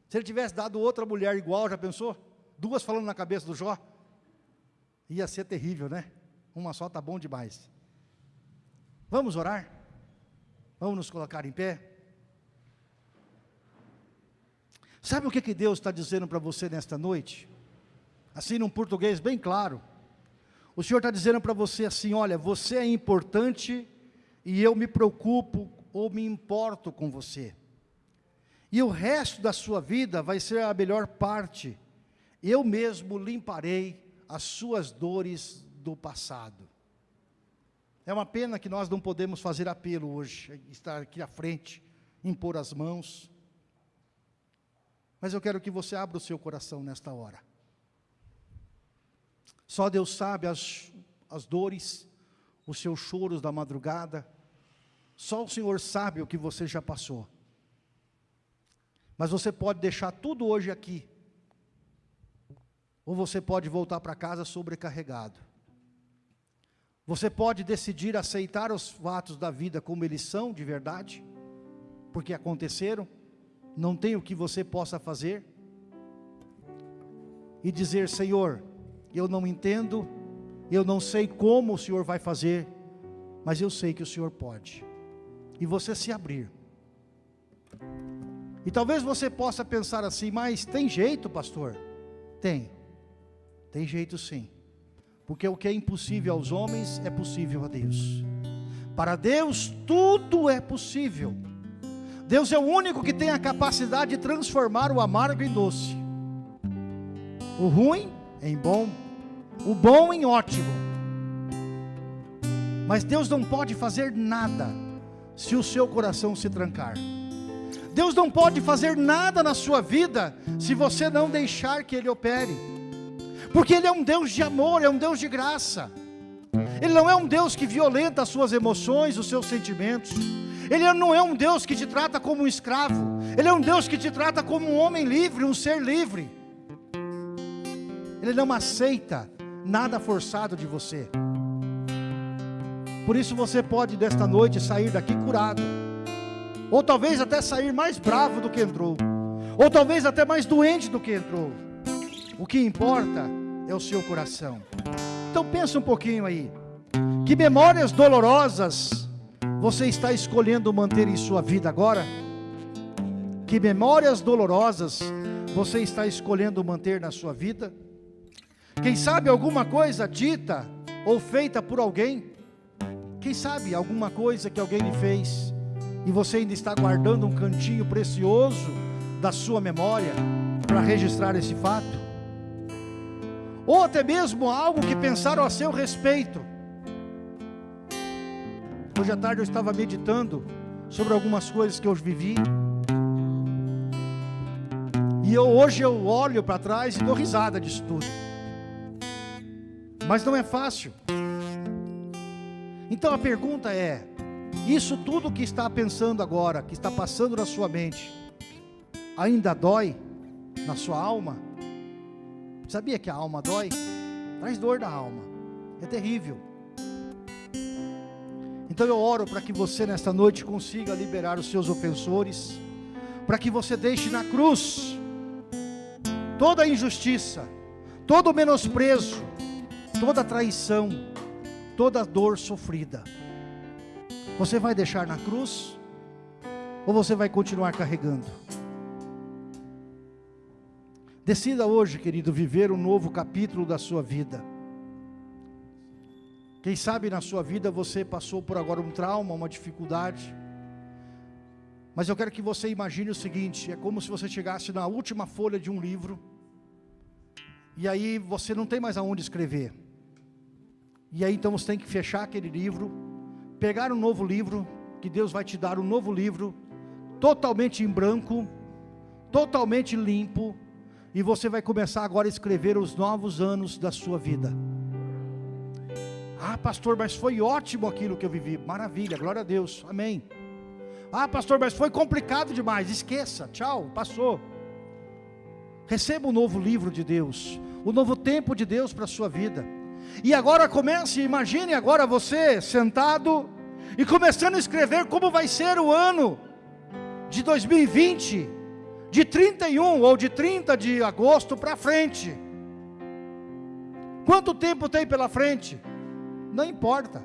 Se ele tivesse dado outra mulher igual, já pensou? Duas falando na cabeça do Jó? Ia ser terrível, né? Uma só está bom demais. Vamos orar? Vamos nos colocar em pé? Sabe o que, que Deus está dizendo para você nesta noite? Assim num português bem claro. O Senhor está dizendo para você assim, olha, você é importante e eu me preocupo ou me importo com você. E o resto da sua vida vai ser a melhor parte. Eu mesmo limparei as suas dores do passado. É uma pena que nós não podemos fazer apelo hoje, estar aqui à frente, impor as mãos. Mas eu quero que você abra o seu coração nesta hora. Só Deus sabe as, as dores, os seus choros da madrugada. Só o Senhor sabe o que você já passou. Mas você pode deixar tudo hoje aqui. Ou você pode voltar para casa sobrecarregado. Você pode decidir aceitar os fatos da vida como eles são de verdade, porque aconteceram, não tem o que você possa fazer. e dizer: Senhor, eu não entendo, eu não sei como o Senhor vai fazer, mas eu sei que o Senhor pode. E você se abrir. E talvez você possa pensar assim, mas tem jeito, pastor? Tem. Tem jeito sim. Porque o que é impossível aos homens é possível a Deus. Para Deus tudo é possível. Deus é o único que tem a capacidade de transformar o amargo em doce, o ruim em bom, o bom em ótimo. Mas Deus não pode fazer nada se o seu coração se trancar. Deus não pode fazer nada na sua vida se você não deixar que Ele opere, porque Ele é um Deus de amor, é um Deus de graça. Ele não é um Deus que violenta as suas emoções, os seus sentimentos. Ele não é um Deus que te trata como um escravo. Ele é um Deus que te trata como um homem livre, um ser livre. Ele não aceita nada forçado de você. Por isso você pode desta noite sair daqui curado. Ou talvez até sair mais bravo do que entrou. Ou talvez até mais doente do que entrou. O que importa é o seu coração. Então pensa um pouquinho aí. Que memórias dolorosas você está escolhendo manter em sua vida agora? Que memórias dolorosas você está escolhendo manter na sua vida? Quem sabe alguma coisa dita ou feita por alguém? Quem sabe alguma coisa que alguém lhe fez e você ainda está guardando um cantinho precioso da sua memória para registrar esse fato? Ou até mesmo algo que pensaram a seu respeito. Hoje à tarde eu estava meditando sobre algumas coisas que eu vivi. E eu, hoje eu olho para trás e dou risada disso tudo. Mas não é fácil. Então a pergunta é: isso tudo que está pensando agora, que está passando na sua mente, ainda dói na sua alma? Sabia que a alma dói? Traz dor na alma. É terrível. Então eu oro para que você nesta noite consiga liberar os seus ofensores, para que você deixe na cruz toda a injustiça, todo o menosprezo, toda traição, toda dor sofrida. Você vai deixar na cruz ou você vai continuar carregando? Decida hoje, querido, viver um novo capítulo da sua vida. Quem sabe na sua vida você passou por agora um trauma, uma dificuldade. Mas eu quero que você imagine o seguinte: é como se você chegasse na última folha de um livro, e aí você não tem mais aonde escrever. E aí então você tem que fechar aquele livro, pegar um novo livro, que Deus vai te dar um novo livro, totalmente em branco, totalmente limpo, e você vai começar agora a escrever os novos anos da sua vida. Ah, pastor, mas foi ótimo aquilo que eu vivi. Maravilha, glória a Deus, amém. Ah, pastor, mas foi complicado demais. Esqueça, tchau, passou. Receba o um novo livro de Deus, o um novo tempo de Deus para a sua vida. E agora comece, imagine agora você sentado e começando a escrever como vai ser o ano de 2020, de 31 ou de 30 de agosto para frente. Quanto tempo tem pela frente? Não importa.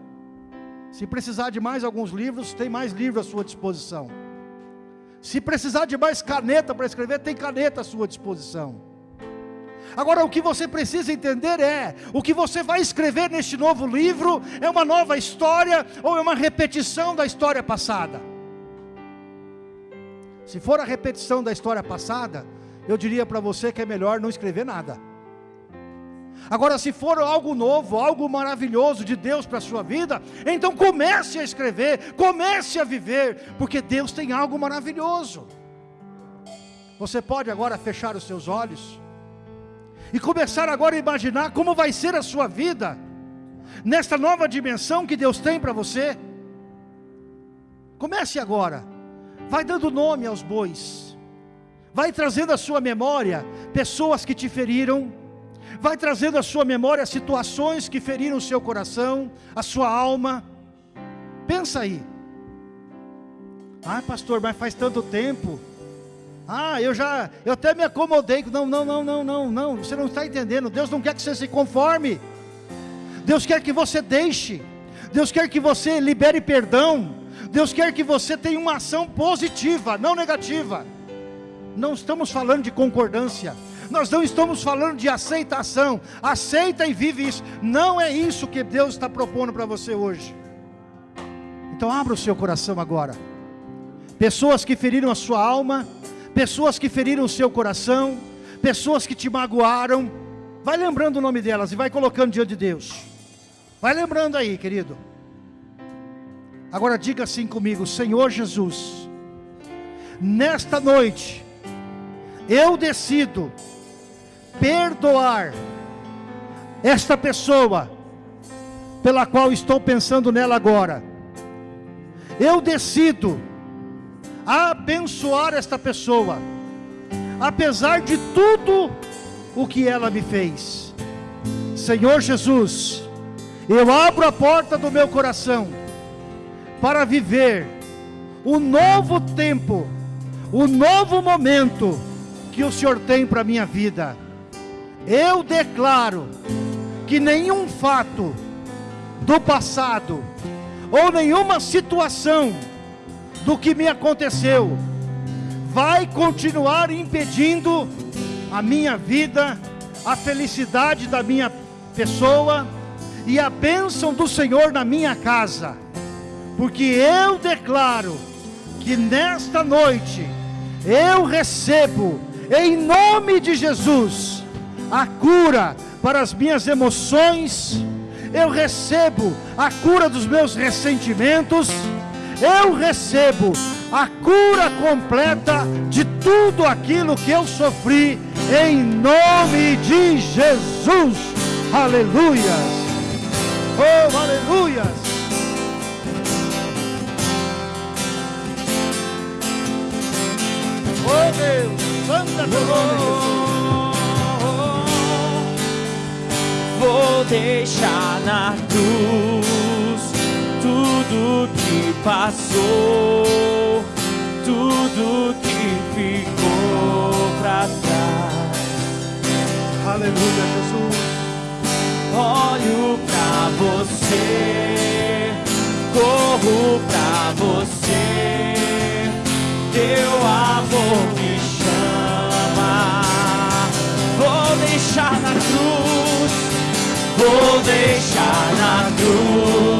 Se precisar de mais alguns livros, tem mais livros à sua disposição. Se precisar de mais caneta para escrever, tem caneta à sua disposição. Agora, o que você precisa entender é: o que você vai escrever neste novo livro é uma nova história ou é uma repetição da história passada? Se for a repetição da história passada, eu diria para você que é melhor não escrever nada. Agora, se for algo novo, algo maravilhoso de Deus para a sua vida, então comece a escrever, comece a viver, porque Deus tem algo maravilhoso. Você pode agora fechar os seus olhos e começar agora a imaginar como vai ser a sua vida nesta nova dimensão que Deus tem para você. Comece agora, vai dando nome aos bois, vai trazendo à sua memória pessoas que te feriram, vai trazendo à sua memória situações que feriram o seu coração, a sua alma. Pensa aí. Ah, pastor, mas faz tanto tempo. Ah, eu já, eu até me acomodei. Não, não, não, não, não, não. Você não está entendendo. Deus não quer que você se conforme. Deus quer que você deixe. Deus quer que você libere perdão. Deus quer que você tenha uma ação positiva, não negativa. Não estamos falando de concordância. Nós não estamos falando de aceitação. Aceita e vive isso. Não é isso que Deus está propondo para você hoje. Então abra o seu coração agora. Pessoas que feriram a sua alma, pessoas que feriram o seu coração, pessoas que te magoaram, vai lembrando o nome delas e vai colocando diante de Deus. Vai lembrando aí, querido. Agora diga assim comigo, Senhor Jesus, nesta noite, eu decido perdoar esta pessoa pela qual estou pensando nela agora. Eu decido abençoar esta pessoa, apesar de tudo o que ela me fez. Senhor Jesus, eu abro a porta do meu coração para viver o novo tempo, o novo momento que o Senhor tem para a minha vida. Eu declaro que nenhum fato do passado ou nenhuma situação do que me aconteceu. Vai continuar impedindo a minha vida, a felicidade da minha pessoa e a bênção do Senhor na minha casa, porque eu declaro que nesta noite eu recebo, em nome de Jesus, a cura para as minhas emoções, eu recebo a cura dos meus ressentimentos, eu recebo a cura completa de tudo aquilo que eu sofri, em nome de Jesus. Aleluia! Oh, aleluia! Oh Deus, santa teu nome, Jesus. Vou deixar na cruz tudo que passou, tudo que ficou pra trás. Aleluia, Jesus. Olho pra você, corro pra você, teu amor me chama. Vou deixar na cruz, vou deixar na cruz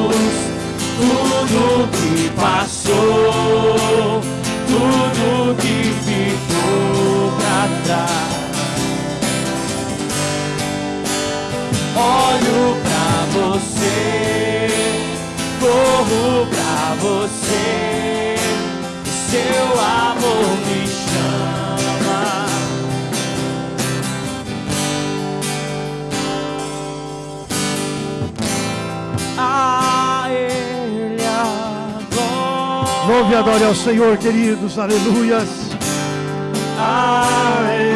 tudo que passou, tudo que ficou pra trás. Olho pra você, corro pra você, seu amor me Louve e adore ao Senhor, queridos, aleluias. A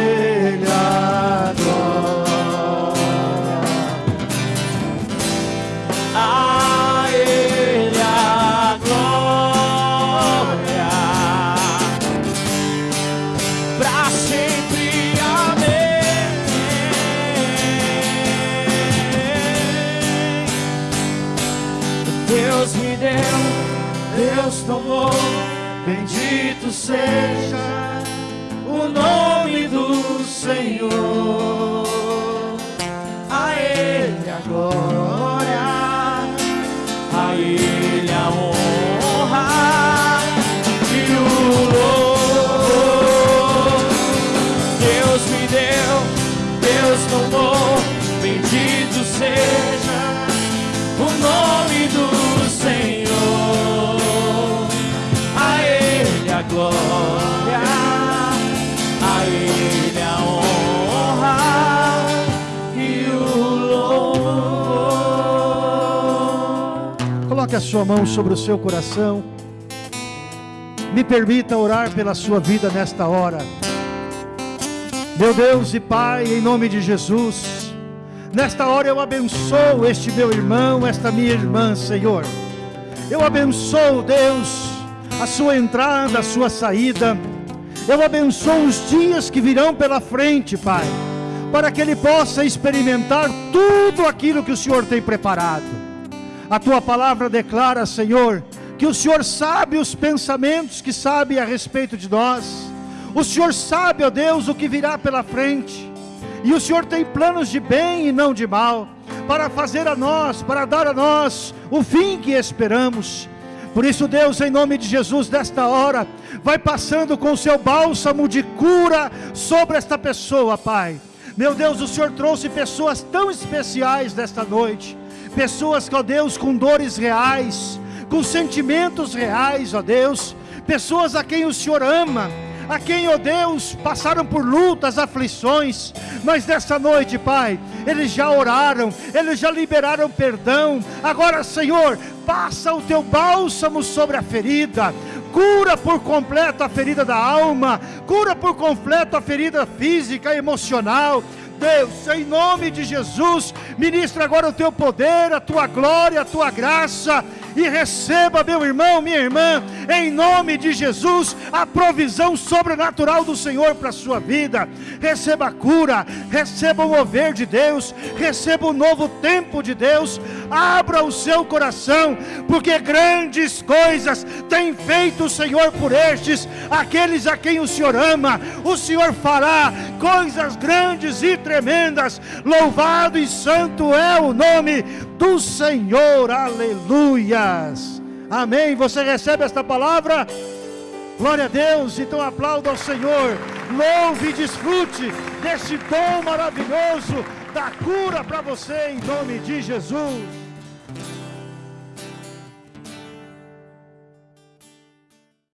bendito seja o nome do Senhor. A Ele a Coloque a sua mão sobre o seu coração. Me permita orar pela sua vida nesta hora. Meu Deus e Pai, em nome de Jesus, nesta hora eu abençoo este meu irmão, esta minha irmã, Senhor. Eu abençoo, Deus, a sua entrada, a sua saída. Eu abençoo os dias que virão pela frente, Pai, para que ele possa experimentar tudo aquilo que o Senhor tem preparado. A tua palavra declara, Senhor, que o Senhor sabe os pensamentos que sabe a respeito de nós. O Senhor sabe, ó Deus, o que virá pela frente. E o Senhor tem planos de bem e não de mal, para fazer a nós, para dar a nós o fim que esperamos. Por isso, Deus, em nome de Jesus, desta hora, vai passando com o seu bálsamo de cura sobre esta pessoa, Pai. Meu Deus, o Senhor trouxe pessoas tão especiais desta noite, pessoas, ó Deus, com dores reais, com sentimentos reais, ó Deus, pessoas a quem o Senhor ama, a quem, ó Deus, passaram por lutas, aflições, mas nessa noite, Pai, eles já oraram, eles já liberaram perdão. Agora, Senhor, passa o teu bálsamo sobre a ferida, cura por completo a ferida da alma, cura por completo a ferida física, emocional. Deus, em nome de Jesus, ministra agora o teu poder, a tua glória, a tua graça e receba, meu irmão, minha irmã, em nome de Jesus, a provisão sobrenatural do Senhor para a sua vida. Receba a cura, receba o mover de Deus, receba o novo tempo de Deus. Abra o seu coração, porque grandes coisas tem feito o Senhor por estes, aqueles a quem o Senhor ama. O Senhor fará coisas grandes e tremendas. Louvado e santo é o nome do Senhor. Amém. Você recebe esta palavra? Glória a Deus. Então aplauda ao Senhor. Louve e desfrute deste dom maravilhoso da cura para você em nome de Jesus.